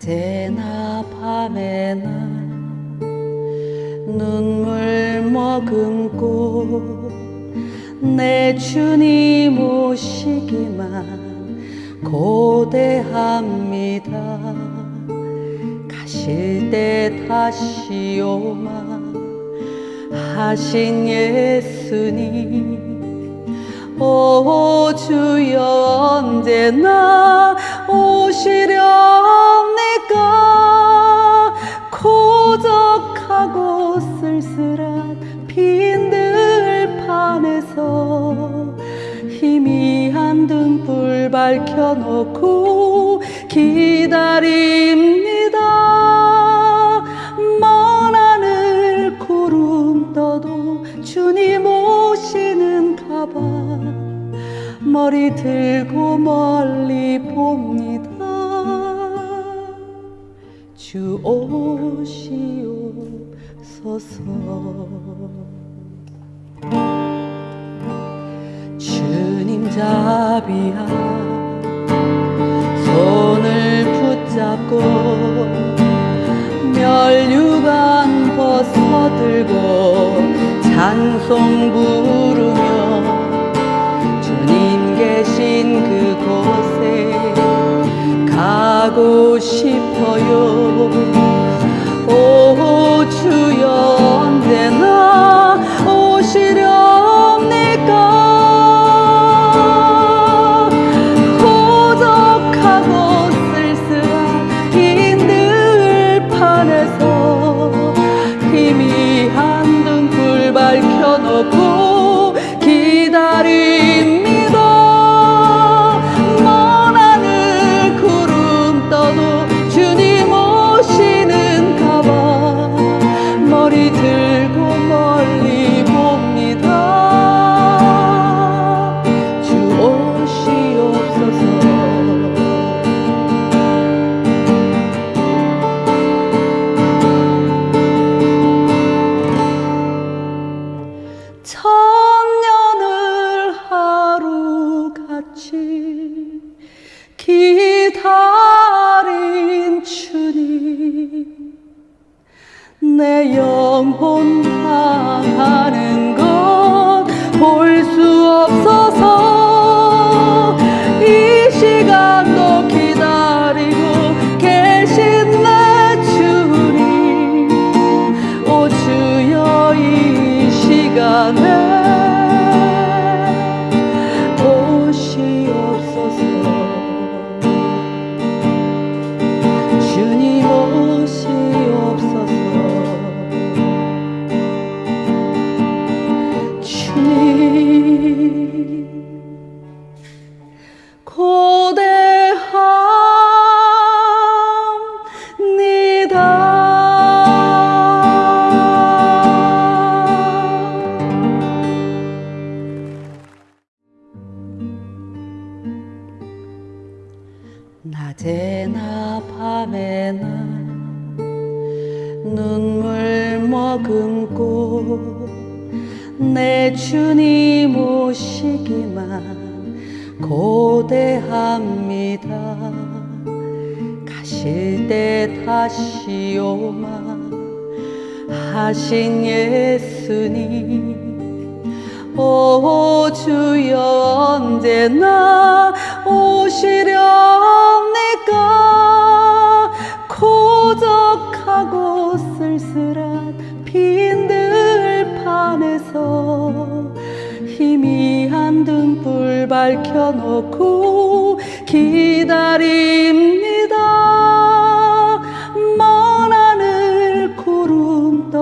낮에나 밤에나 눈물 머금고 내 주님 오시기만 고대합니다. 가실 때 다시 오마 하신 예수님. 오 주여 언제나 오시 렵니까 고적하고 쓸쓸한 빈 들판에서 희미한 등불 밝혀놓고 기다립니다. 먼 하늘 구름 떠도 주님 오시는가봐. 머리 들고 멀리 봅니 주 오시옵소서. 주님 자비야 손을 붙잡고 멸류관 벗어들고 찬송 부르며 주님 계신 그곳에 가고 싶어요. 오 주여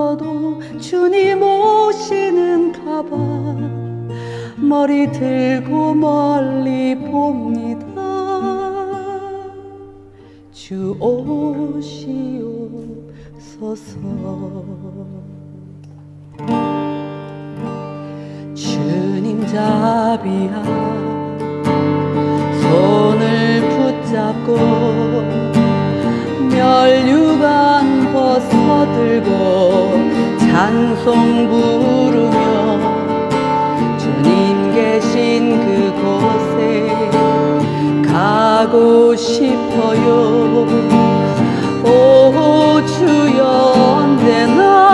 떠도 주님 오시는가봐. 머리 들고 멀리 봅니다. 주 오시옵소서. 주님 자비야 손을 붙잡고 멸류관 벗어들고 찬송 부르며 주님 계신 그곳에 가고 싶어요. 오 주여 내나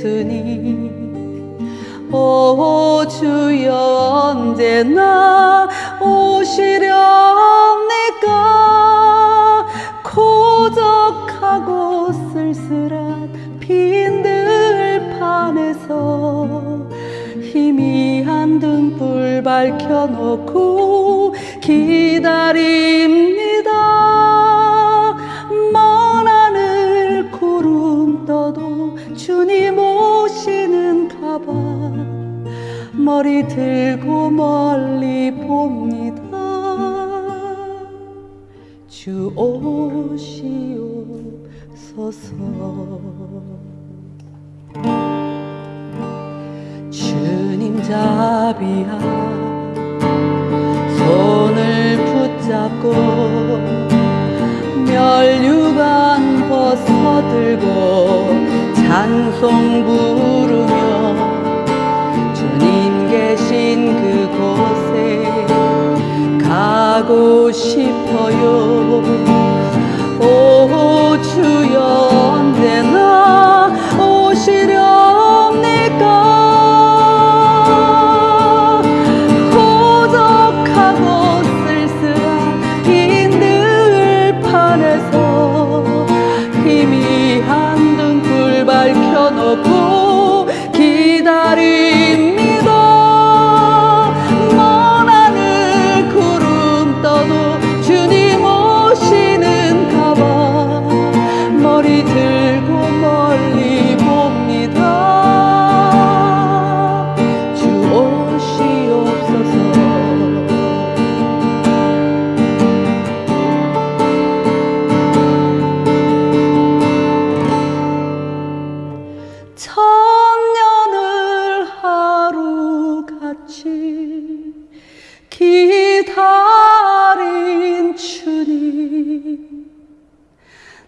없으니. 오 주여 언제나 오시려니까? 고적하고 쓸쓸한 빈들판에서 희미한 등불 밝혀놓고 기다립니다. 먼 하늘 구름 떠도 주님 오시는 가방 머리 들고 멀리 봅니다. 주 오시옵소서. 주님 자비야 손을 붙잡고 멸류관 벗어들고 찬송 부르며 주님 계신 그곳에 가고 싶어요. 오 주여 언제나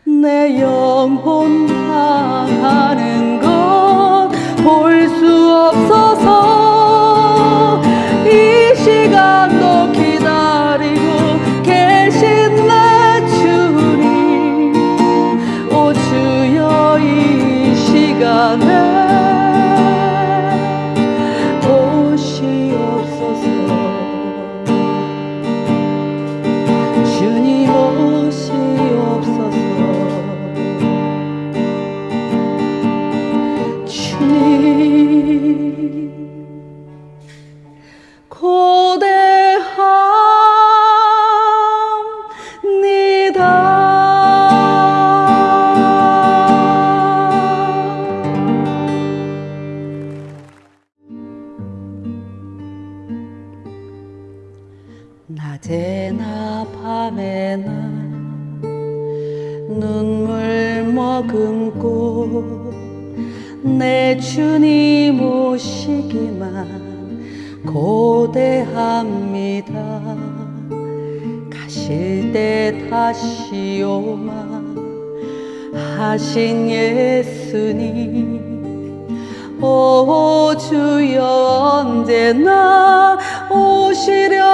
내 영혼 당하는 때 다시 오마. 하신 예수님 오 주여 언제나 오시렵니까?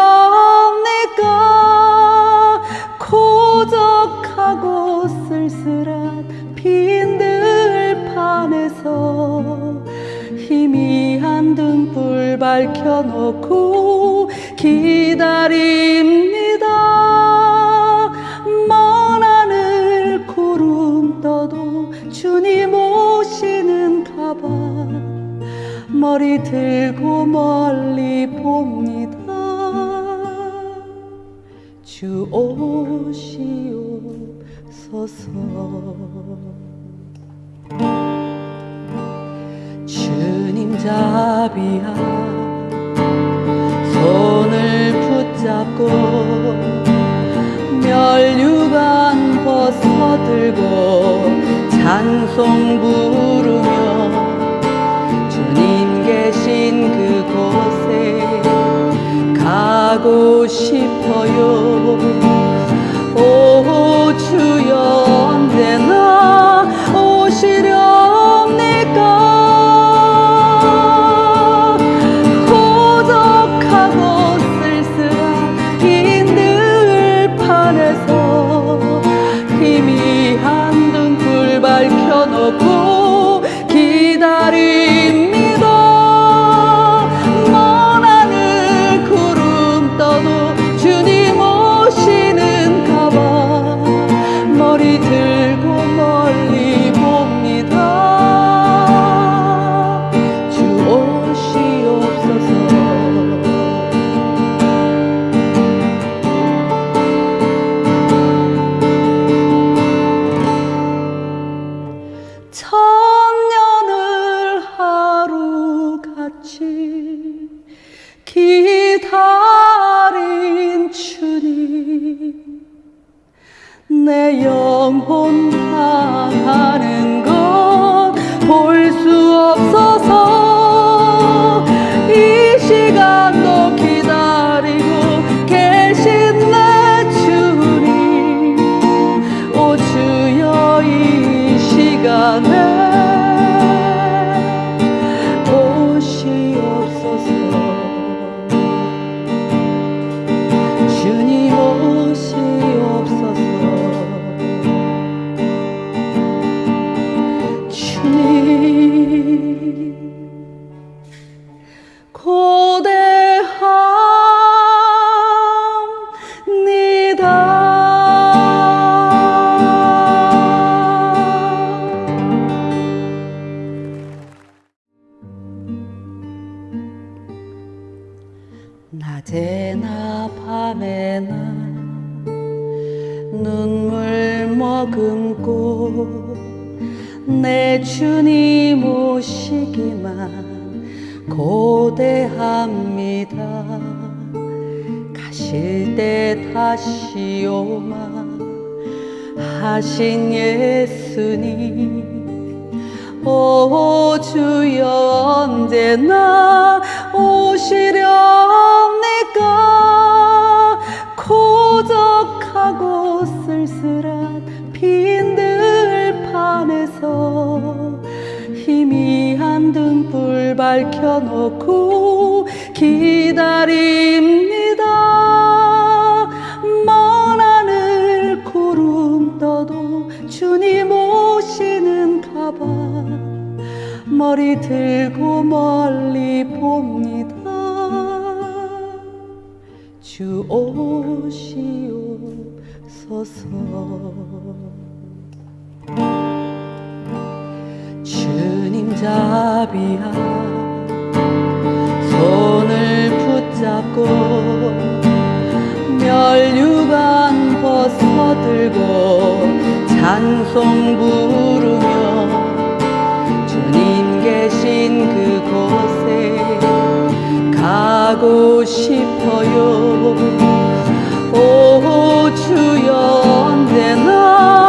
고적하고 쓸쓸한 빈들판에서 희미한 등불 밝혀놓고 기다립니다 주님 오시는 가방 머리 들고 멀리 봅니다. 주 오시옵소서. 주님 자비야 손을 붙잡고 멸류관 벗어들고 찬송 부르며 주님 계신 그곳에 가고 싶어요. 오 낮에나 밤에나 눈물 머금고 내 주님 오시기만 고대합니다. 가실 때 다시 오마 하신 예수님. 오 주여 언제나 오시렵 니까 고적하고 쓸쓸한 빈 들판에서 희미한 등불 밝혀놓고 기다립니다. 먼 하늘 구름 떠도 주님 오시는 가봐. 머리 들고 멀리 봅 주 오시옵소서. 주님 자비야 손을 붙잡고 멸류관 벗어들고 찬송 부르며 주님 계신 그곳에 가고 싶어요. 오 주여 언제나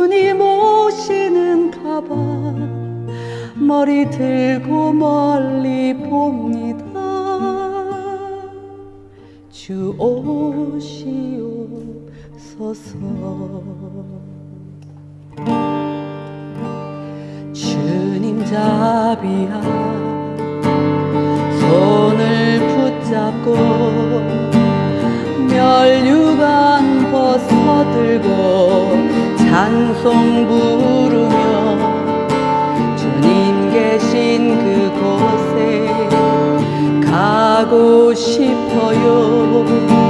주님 오시는가봐. 머리 들고 멀리 봅니다. 주 오시옵소서. 주님 자비야 손을 붙잡고 멸류관 벗어들고 찬송 부르며 주님 계신 그곳에 가고 싶어요.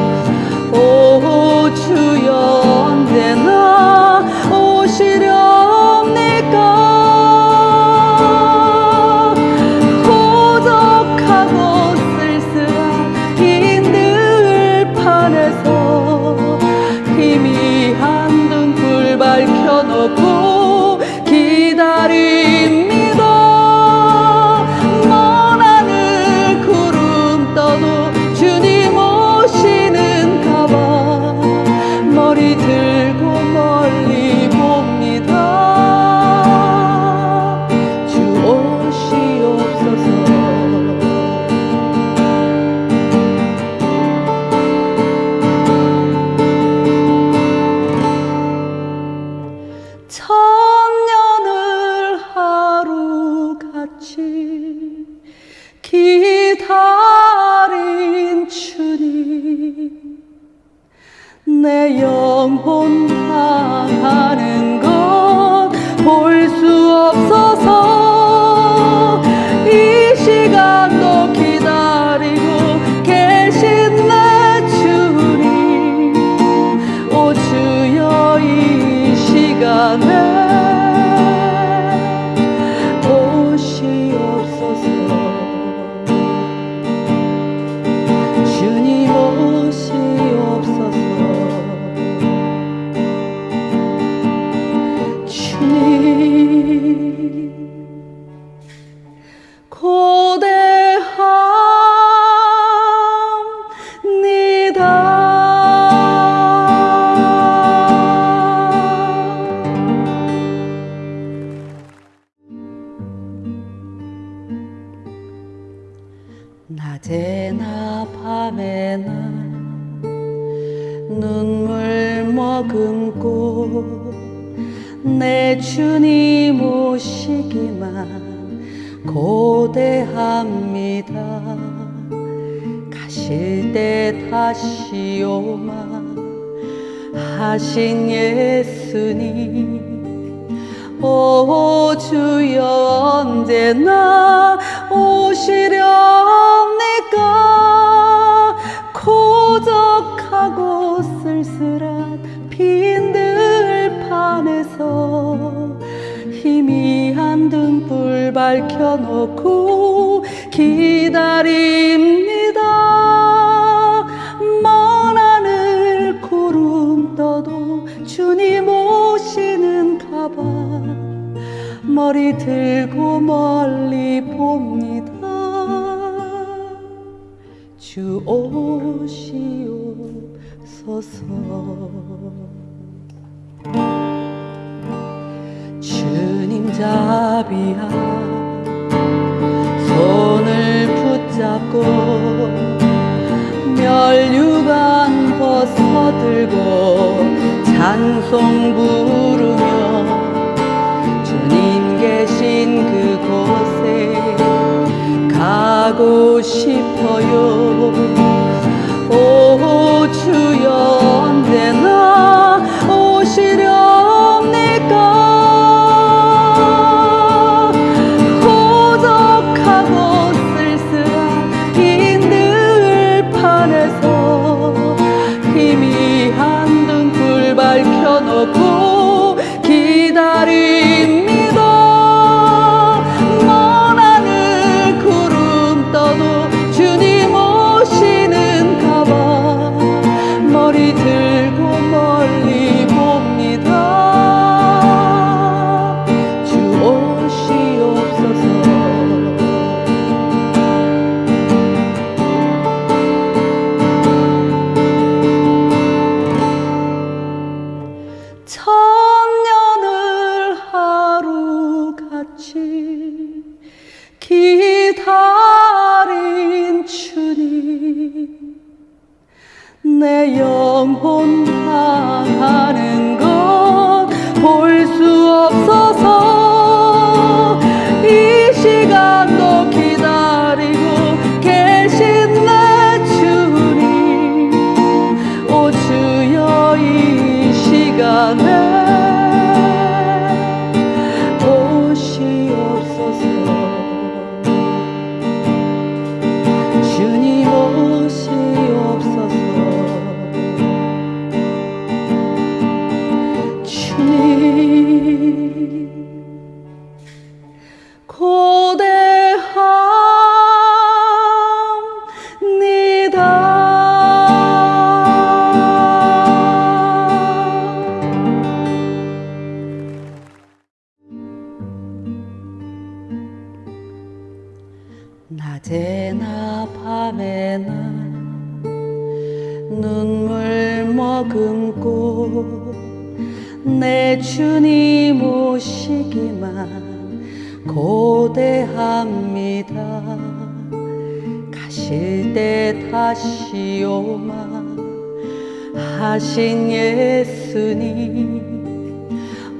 주니.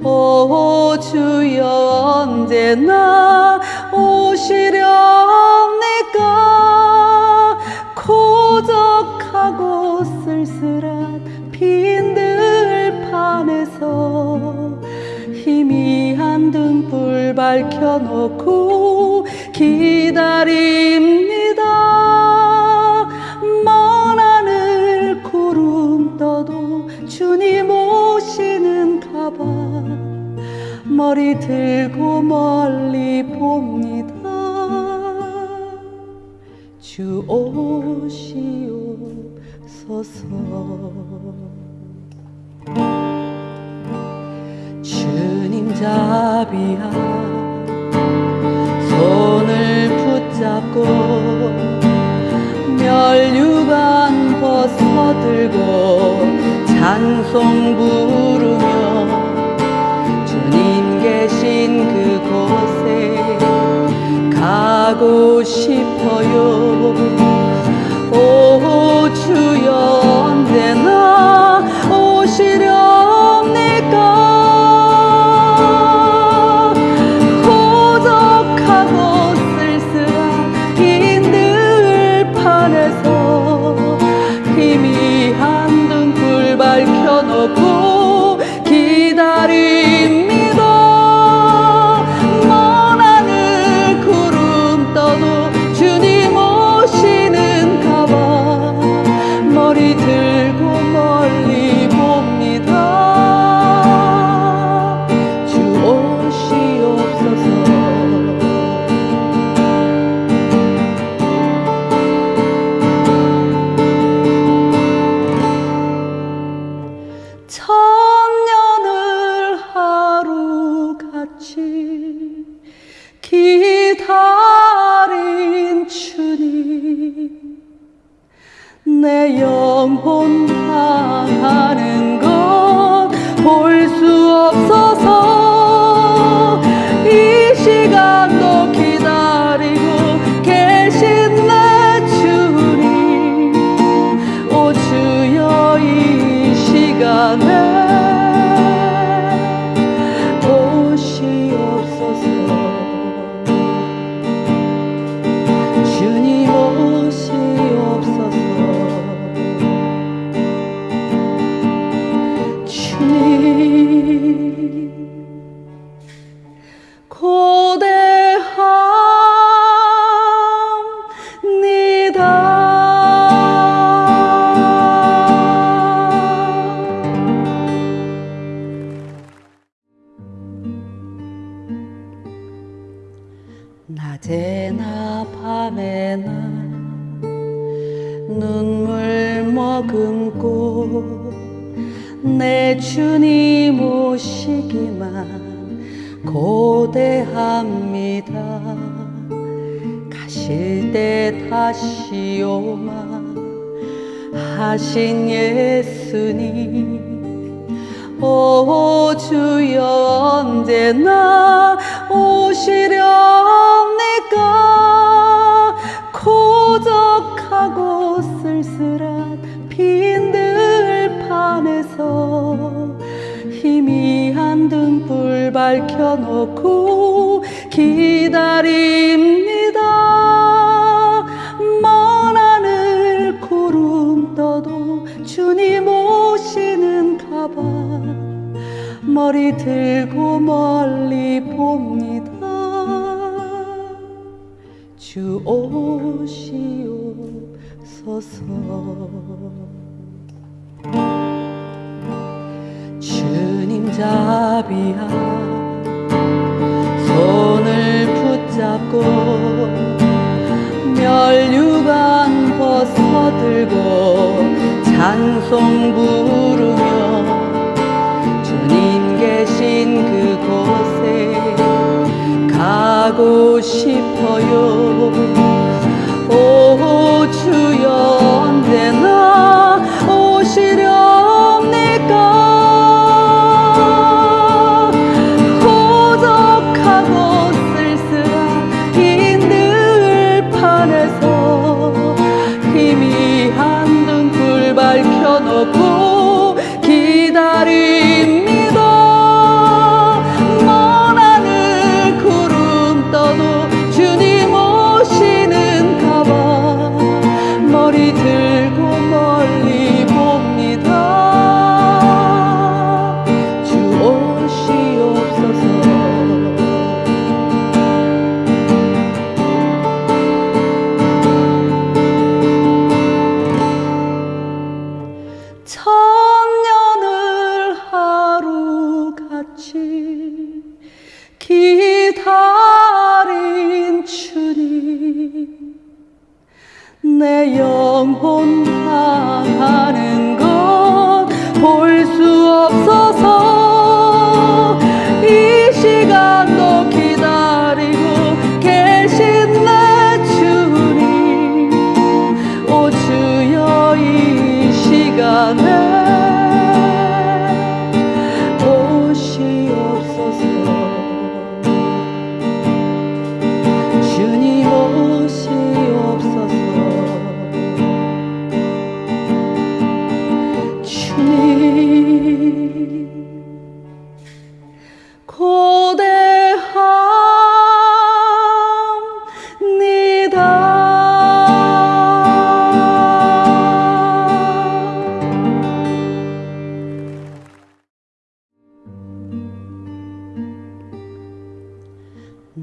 오 주여 언제나 오시렵니까? 고적하고 쓸쓸한 빈들판에서 희미한 등불 밝혀놓고 기다립니다. 먼 하늘 구름 떠도 주님 오 머리 들고 멀리 봅니다. 주 오시옵소서. 주님 자비야 손을 붙잡고 멸류관 벗어들고 찬송 부르며 주신 그곳에 가고 싶어요. 오 주여 내나 내 영혼 다 가는 오시오마. 하신 예수님 오 주여 언제나 오시려니까? 고적하고 쓸쓸한 빈들판에서 희미한 등불 밝혀놓고 기다림 머리 들고 멀리 봅니다. 주 오시옵소서. 주님 자비야 손을 붙잡고 멸류관 벗어들고 찬송 부르며 주님 계신 그곳에 가고 싶어요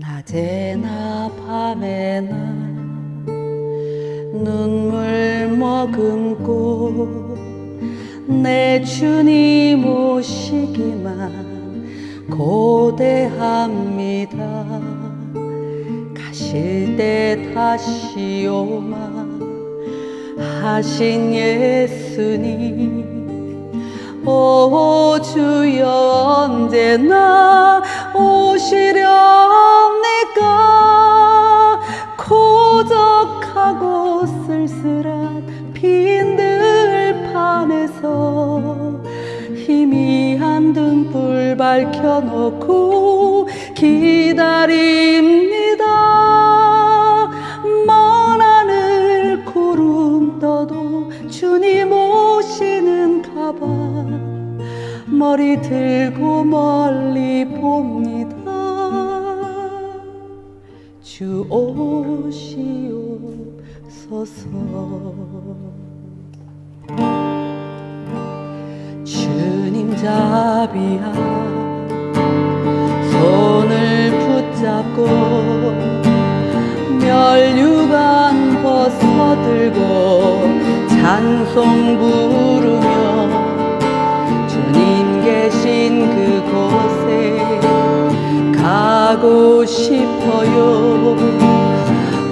낮에나 밤에나 눈물 머금고 내 주님 오시기만 고대합니다. 가실 때 다시 오마 하신 예수님. 오 주여 언제나 오시 렵니까 고적하고 쓸쓸한 빈 들판에서 희미한 등불 밝혀놓고 기다립니다. 먼 하늘 구름 떠도 주님 오시는가봐 머리 들고 멀리 봅니다 주 오시옵소서. 주님 자비야 손을 붙잡고 멸류관 벗어들고 찬송 부르며 주님 계신 그곳에 가고 싶어요.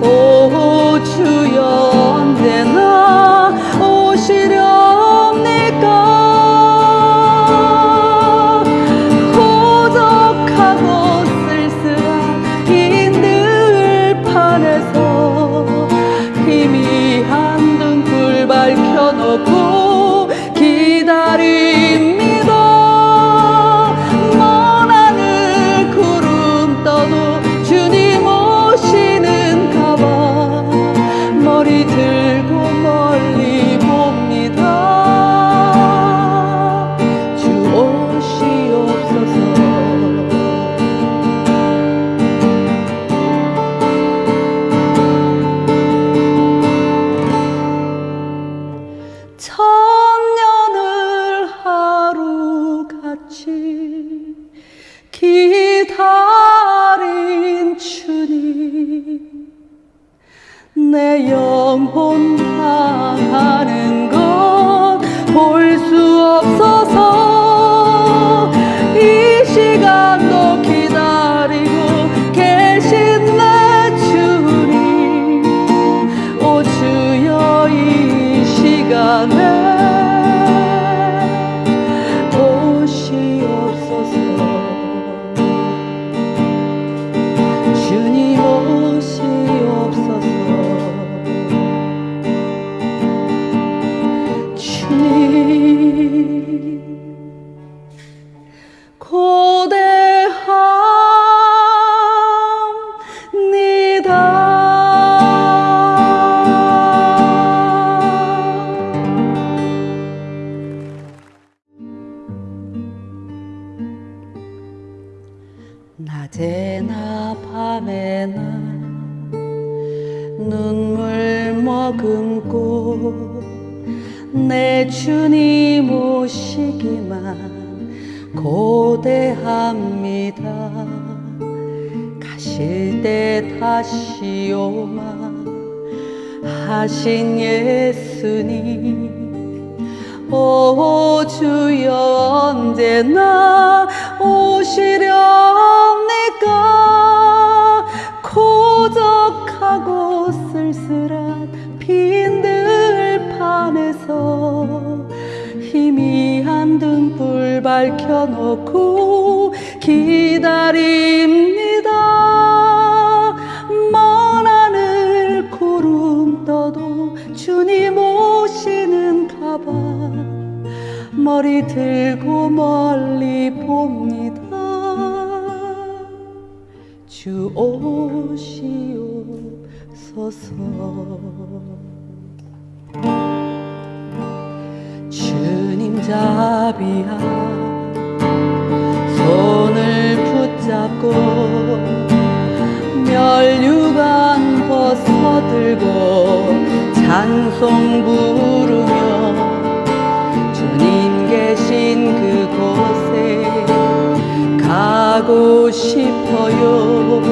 오 주여 바라봐. 머리 들고 멀리 봅니다. 주 오시옵소서. 주님 자비야. 손을 붙잡고 멸류관 벗어들고 찬송 부 가고 싶어요.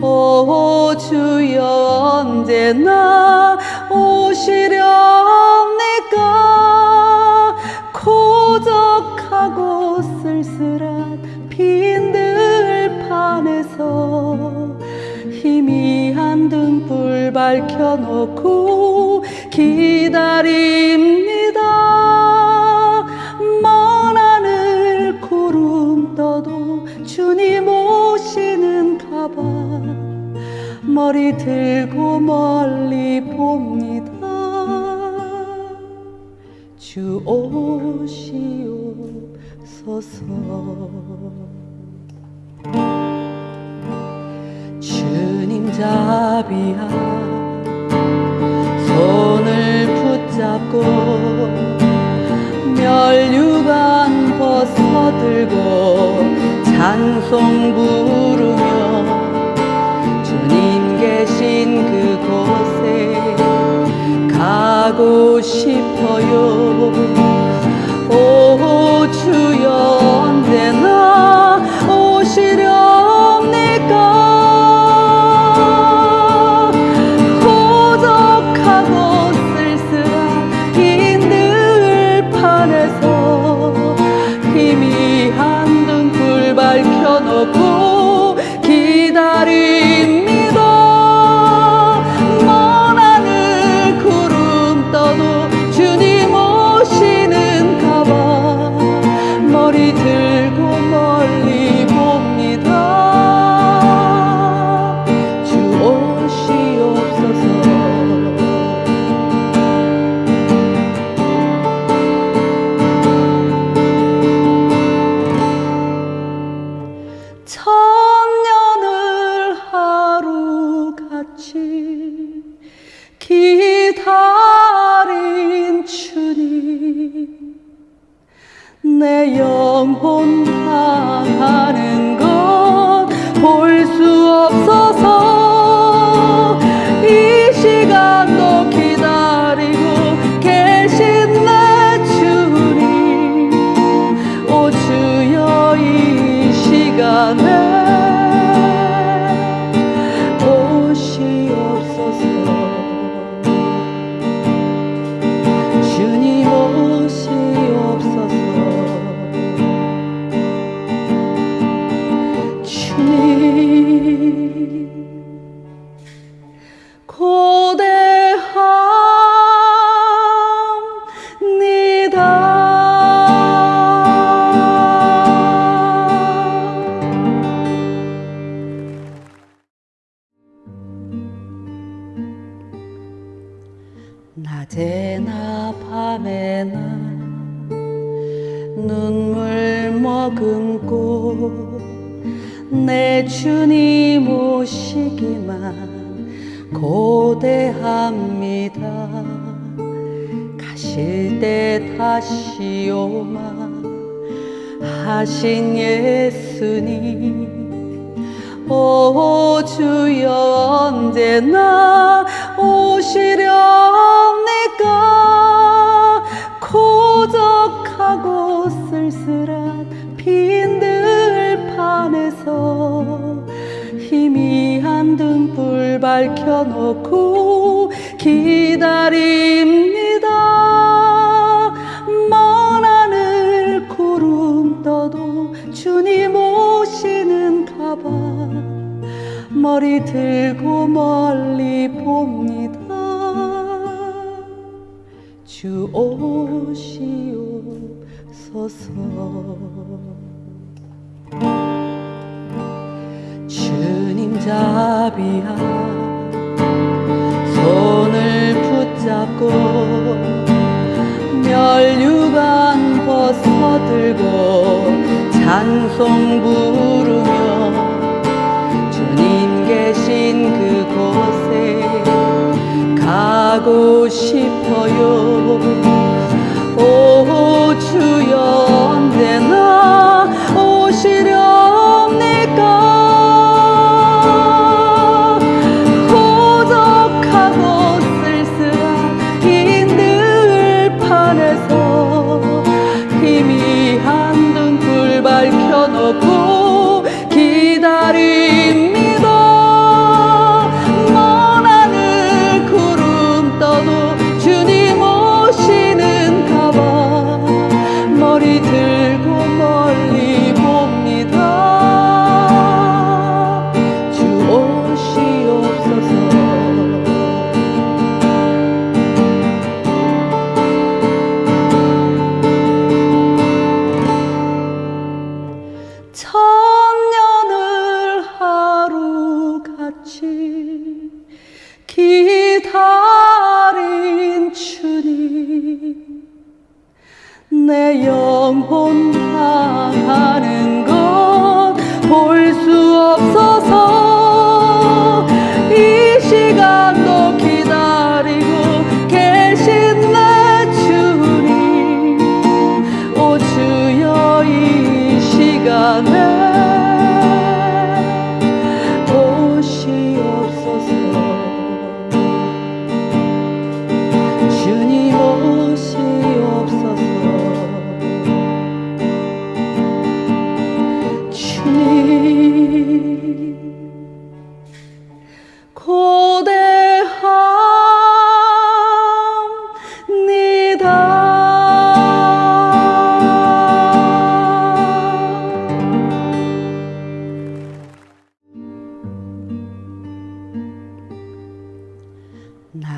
오 주여 언제나 오시렵니까? 고적하고 쓸쓸한 빈들판에서 희미한 등불 밝혀놓고 기다립니다. 먼 하늘 구름 떠도 주님 머리 들고 멀리 봅니다. 주 오시옵소서. 주님 자비야 손을 붙잡고 멸류관 벗어들고 찬송 부르며 계신 그곳에 가고 싶어요. 오 주여 언제나 오시려 내 영혼 다 가는 것 볼 수 없어. 들고 찬송 부르며 주님 계신 그곳에 가고 싶어요. 오 주여.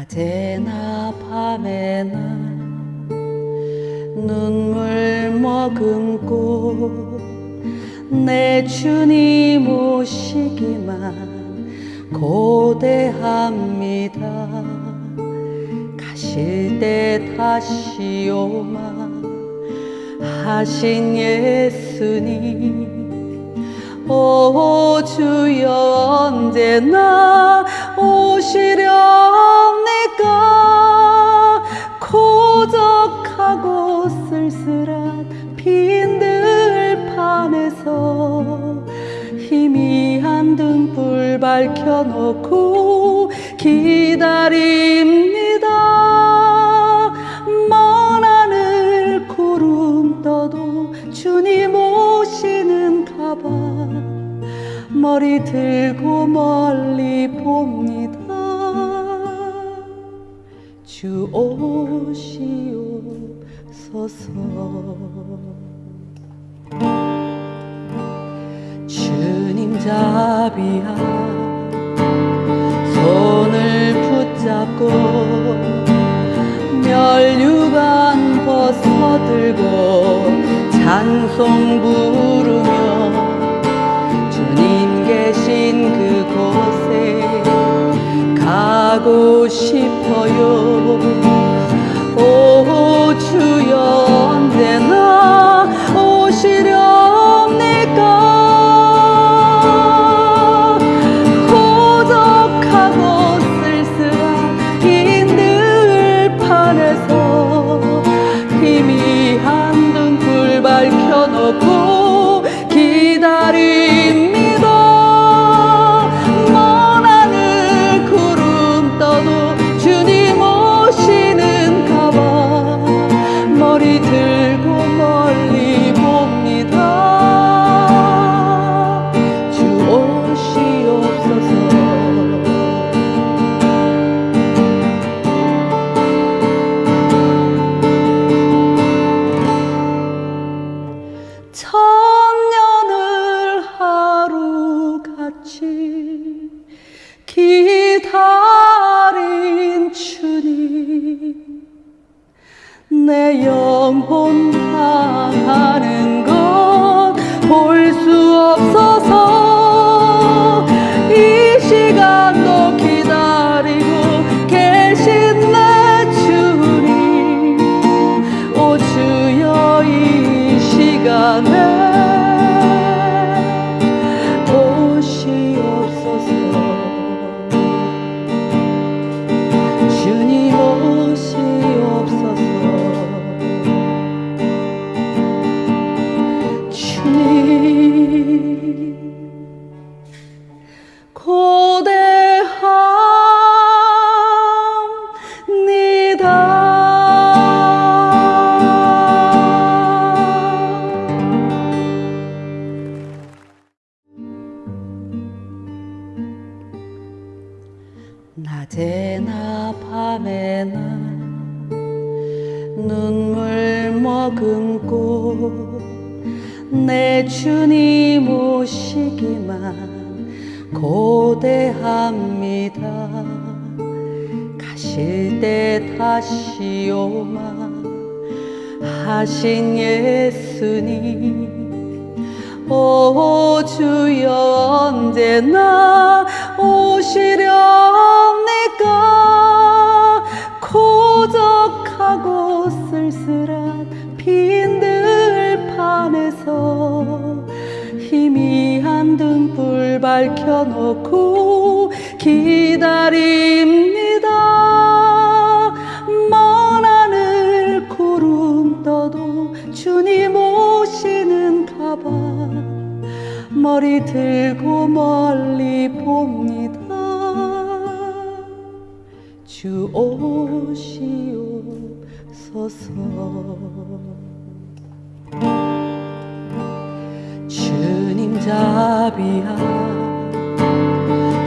낮에나 밤에나 눈물 머금고 내 주님 오시기만 고대합니다. 가실 때 다시 오마 하신 예수님. 오 주여 언제나 오시렴. 날까 고적하고 쓸쓸한 빈들판에서 희미한 등불 밝혀놓고 기다립니다. 먼 하늘 구름 떠도 주님 오시는 가방 머리 들고 멀리 보면 오시옵소서. 주님 자비야 손을 붙잡고 멸류관 벗어들고 찬송 부르며 주님 계신 그 하고 싶어요. 머리 들고 멀리 봅니다. 주 오시옵소서. 주님 자비야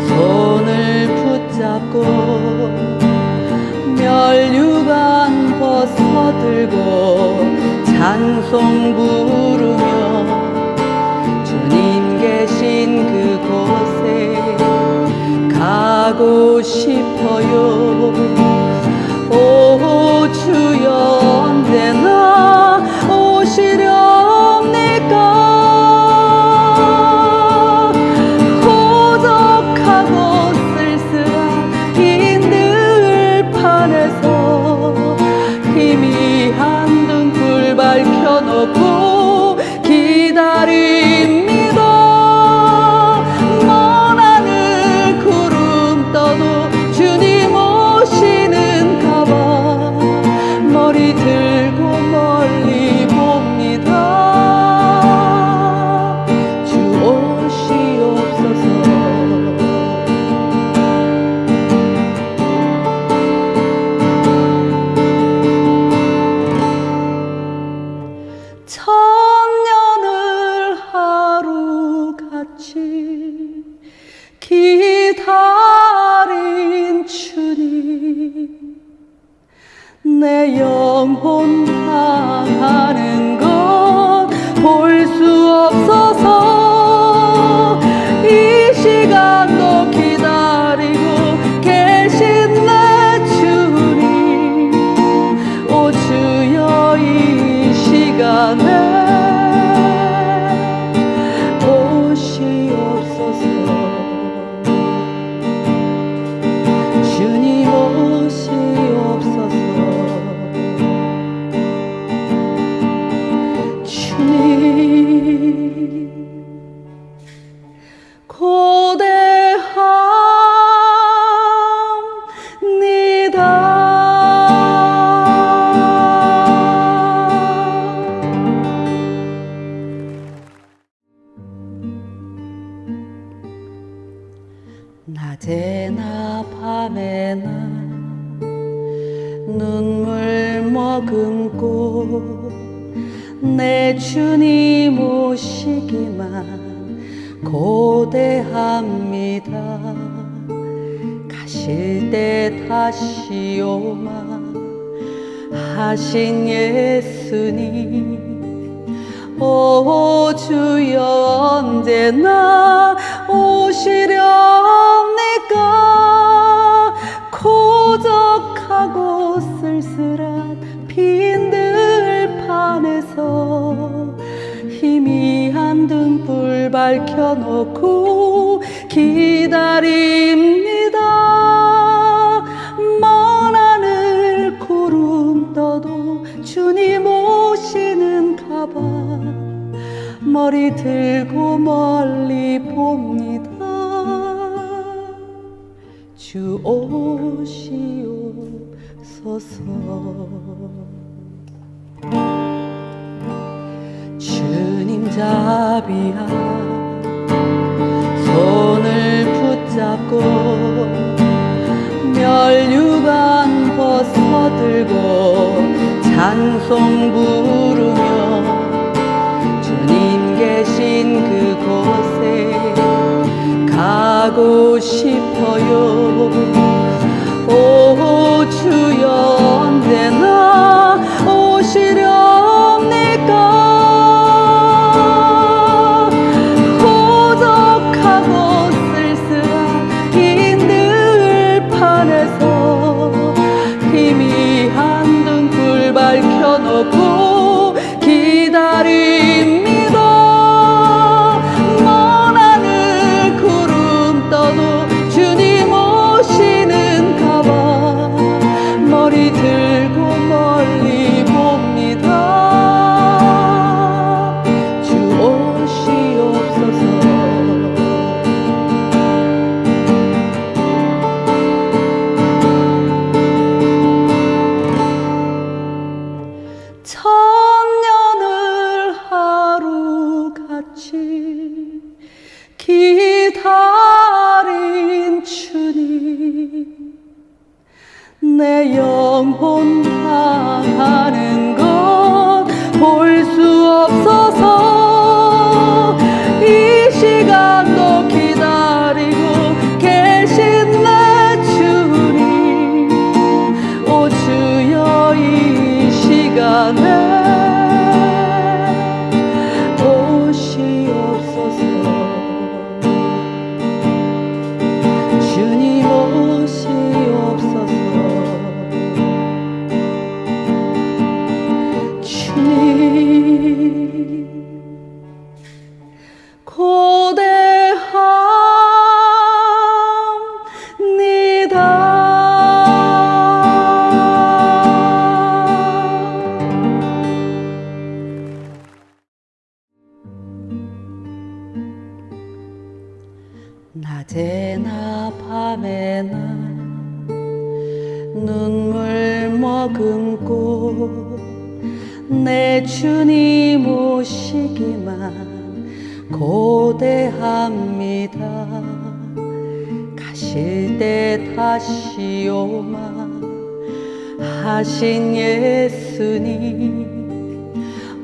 손을 붙잡고 멸류관 벗어들고 찬송 부르 하고 싶어요.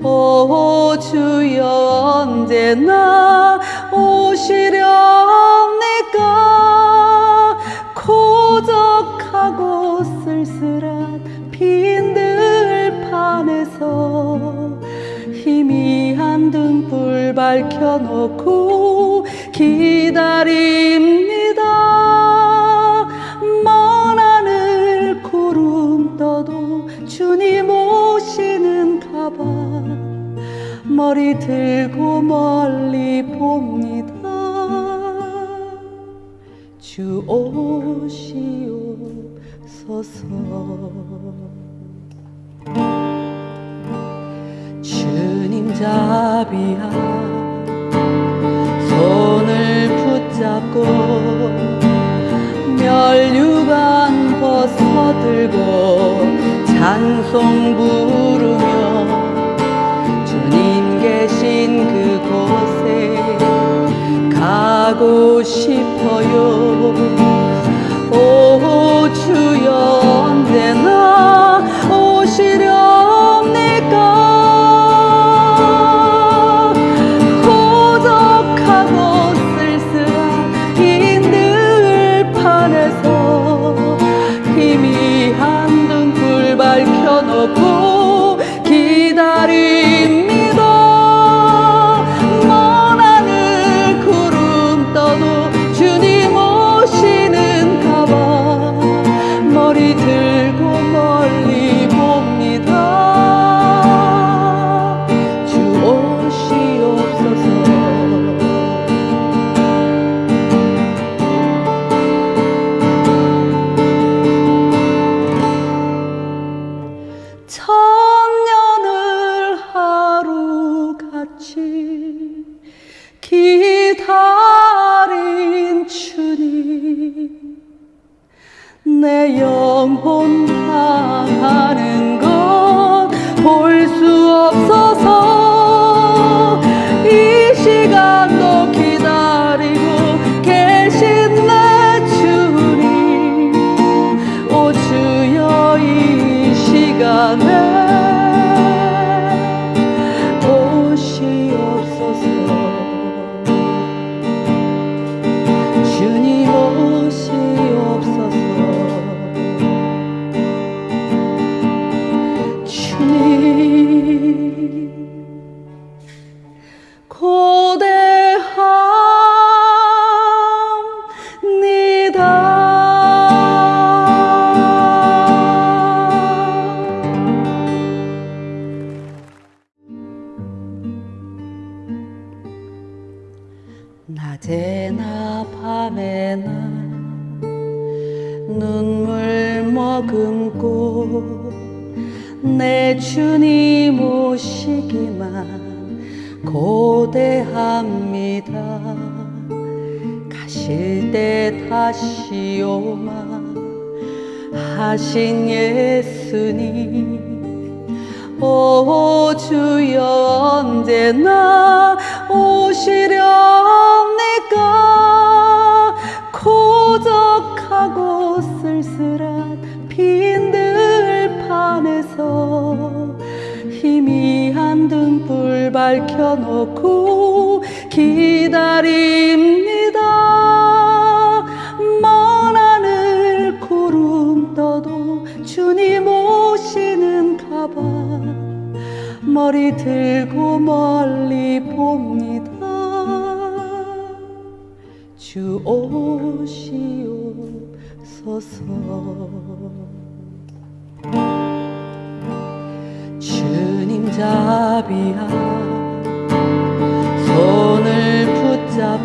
오 주여 언제나 오시렵니까? 고적하고 쓸쓸한 빈 들판에서 희미한 등불 밝혀놓고 기다립니다. 주님 오시 는가 봐. 머리 들고 멀리 봅니다. 주 오시옵소서. 주님 자비야 손을 붙잡고 멸류관 벗어들고 찬송 부르며 주님 계신 그곳에 가고 싶어요. 오 주여 언제나 내 영혼 당하는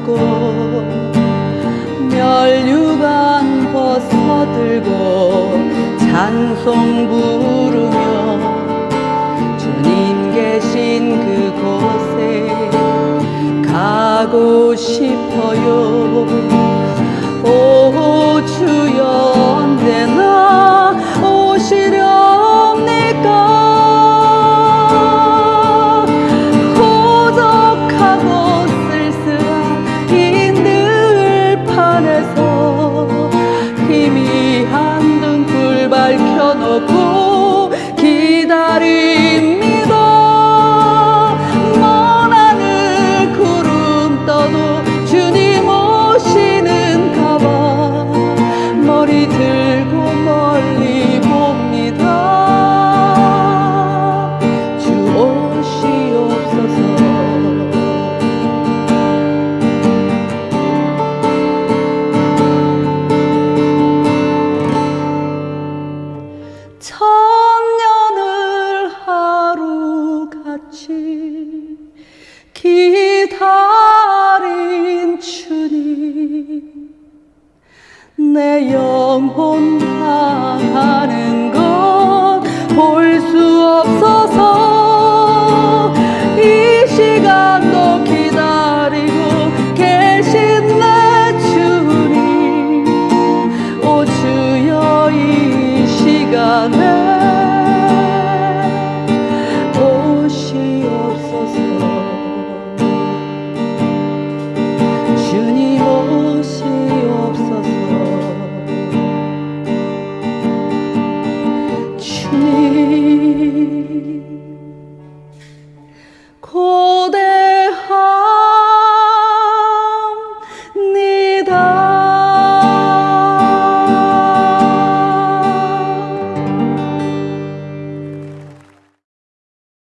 붙잡고 멸류관 벗어들고 찬송 부르며 주님 계신 그곳에 가고 싶어요. 오 주여